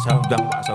sa undang pak sa